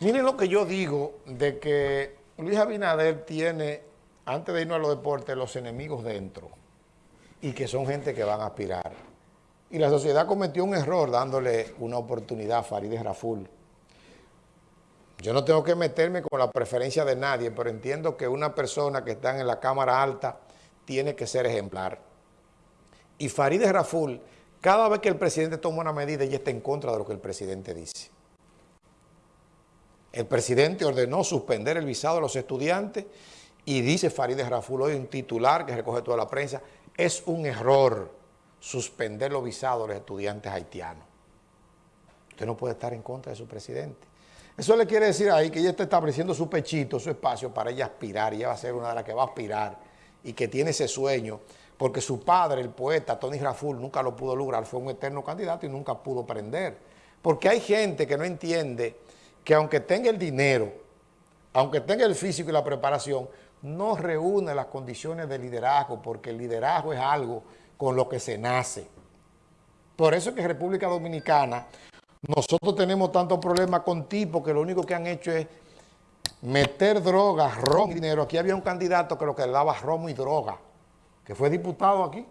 Miren lo que yo digo de que Luis Abinader tiene, antes de irnos a los deportes, los enemigos dentro y que son gente que van a aspirar. Y la sociedad cometió un error dándole una oportunidad a Farideh Raful. Yo no tengo que meterme con la preferencia de nadie, pero entiendo que una persona que está en la Cámara Alta tiene que ser ejemplar. Y Farideh Raful, cada vez que el presidente toma una medida, ella está en contra de lo que el presidente dice. El presidente ordenó suspender el visado a los estudiantes y dice Farideh Raful, hoy un titular que recoge toda la prensa, es un error suspender los visados a los estudiantes haitianos. Usted no puede estar en contra de su presidente. Eso le quiere decir ahí que ella está estableciendo su pechito, su espacio para ella aspirar, y ella va a ser una de las que va a aspirar y que tiene ese sueño, porque su padre, el poeta Tony Raful, nunca lo pudo lograr, fue un eterno candidato y nunca pudo prender. Porque hay gente que no entiende que aunque tenga el dinero, aunque tenga el físico y la preparación, no reúne las condiciones de liderazgo, porque el liderazgo es algo con lo que se nace. Por eso es que en República Dominicana nosotros tenemos tantos problemas con tipos que lo único que han hecho es meter drogas, ron y dinero. Aquí había un candidato que lo que le daba romo y droga, que fue diputado aquí.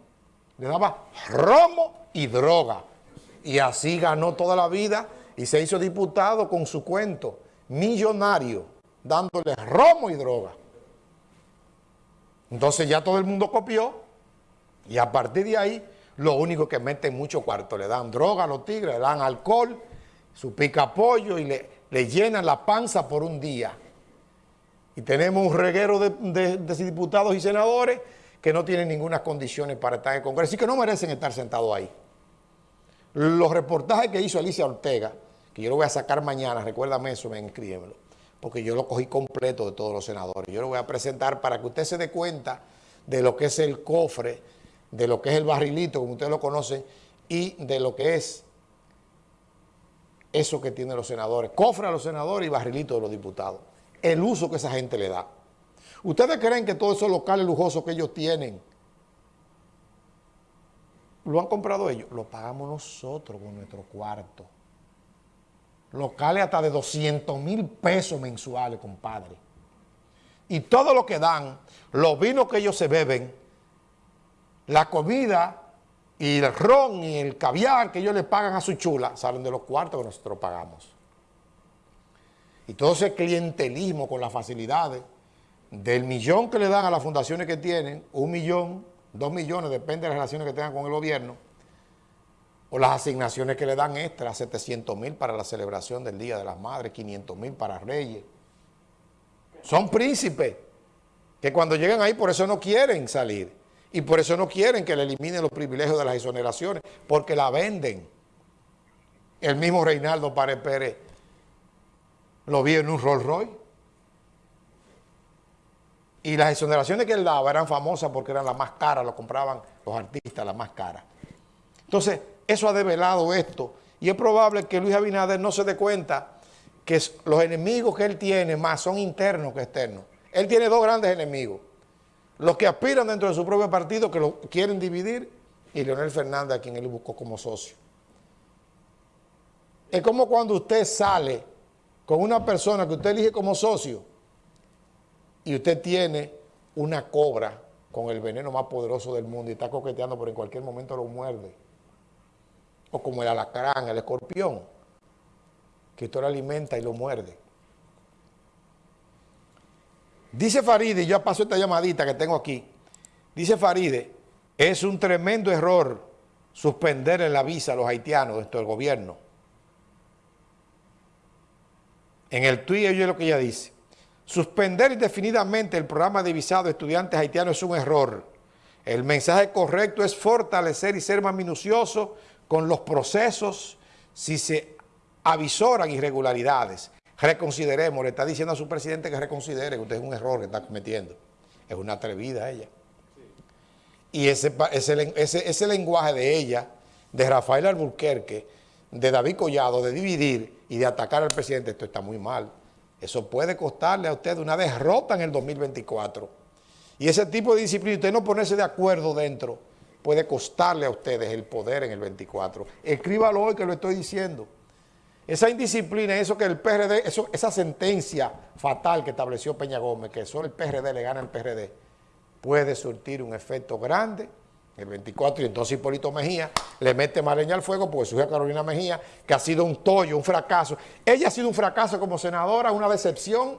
Le daba romo y droga. Y así ganó toda la vida y se hizo diputado con su cuento, millonario, dándole romo y droga. Entonces ya todo el mundo copió y a partir de ahí lo único que meten mucho cuarto, le dan droga a los tigres, le dan alcohol, su pica pollo y le, le llenan la panza por un día. Y tenemos un reguero de, diputados y senadores que no tienen ninguna condiciones para estar en el Congreso y que no merecen estar sentados ahí. Los reportajes que hizo Alicia Ortega, que yo lo voy a sacar mañana, recuérdame eso, me escríbemelo, porque yo lo cogí completo de todos los senadores. Yo lo voy a presentar para que usted se dé cuenta de lo que es el cofre, de lo que es el barrilito, como ustedes lo conocen, y de lo que es eso que tienen los senadores. Cofre a los senadores y barrilito de los diputados. El uso que esa gente le da. ¿Ustedes creen que todos esos locales lujosos que ellos tienen lo han comprado ellos? Lo pagamos nosotros con nuestro cuarto locales hasta de 200 mil pesos mensuales, compadre. Y todo lo que dan, los vinos que ellos se beben, la comida y el ron y el caviar que ellos le pagan a su chula, salen de los cuartos que nosotros pagamos. Y todo ese clientelismo con las facilidades, del millón que le dan a las fundaciones que tienen, un millón, dos millones, depende de las relaciones que tengan con el gobierno, o las asignaciones que le dan extra, 700 mil para la celebración del Día de las Madres, 500 mil para Reyes. Son príncipes que cuando llegan ahí por eso no quieren salir y por eso no quieren que le eliminen los privilegios de las exoneraciones, porque la venden. El mismo Reinaldo Párez Pérez lo vio en un Rolls Royce. Y las exoneraciones que él daba eran famosas porque eran las más caras, lo compraban los artistas, las más caras. Entonces, eso ha develado esto. Y es probable que Luis Abinader no se dé cuenta que los enemigos que él tiene más son internos que externos. Él tiene dos grandes enemigos. Los que aspiran dentro de su propio partido, que lo quieren dividir, y Leonel Fernández, a quien él buscó como socio. Es como cuando usted sale con una persona que usted elige como socio y usted tiene una cobra con el veneno más poderoso del mundo y está coqueteando, pero en cualquier momento lo muerde o como el alacrán, el escorpión, que usted lo alimenta y lo muerde. Dice Faride, yo paso esta llamadita que tengo aquí, dice Faride, es un tremendo error suspender la visa a los haitianos dentro del gobierno. En el tuit yo lo que ella dice, suspender indefinidamente el programa de visado de estudiantes haitianos es un error. El mensaje correcto es fortalecer y ser más minucioso con los procesos, si se avisoran irregularidades, reconsideremos, le está diciendo a su presidente que reconsidere, que usted es un error que está cometiendo. Es una atrevida ella. Y ese, ese, lenguaje de ella, de Rafael Alburquerque, de David Collado, de dividir y de atacar al presidente, esto está muy mal. Eso puede costarle a usted una derrota en el 2024. Y ese tipo de disciplina, usted no ponerse de acuerdo dentro puede costarle a ustedes el poder en el 24. Escríbalo hoy que lo estoy diciendo. esa indisciplina, eso que el PRD, esa sentencia fatal que estableció Peña Gómez, que solo el PRD le gana al PRD, puede surtir un efecto grande el 24, y entonces Hipólito Mejía le mete más al fuego porque su hija Carolina Mejía, que ha sido un tollo, un fracaso. Ella ha sido un fracaso como senadora, una decepción,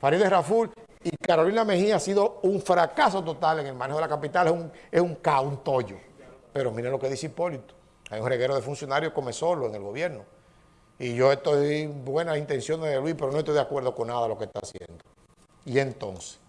Farideh Raful, y Carolina Mejía ha sido un fracaso total en el manejo de la capital, es un, es un caos, un tollo. Pero miren lo que dice Hipólito, hay un reguero de funcionarios come solo en el gobierno. Y yo estoy en buenas intenciones de Luis, pero no estoy de acuerdo con nada de lo que está haciendo. Y entonces...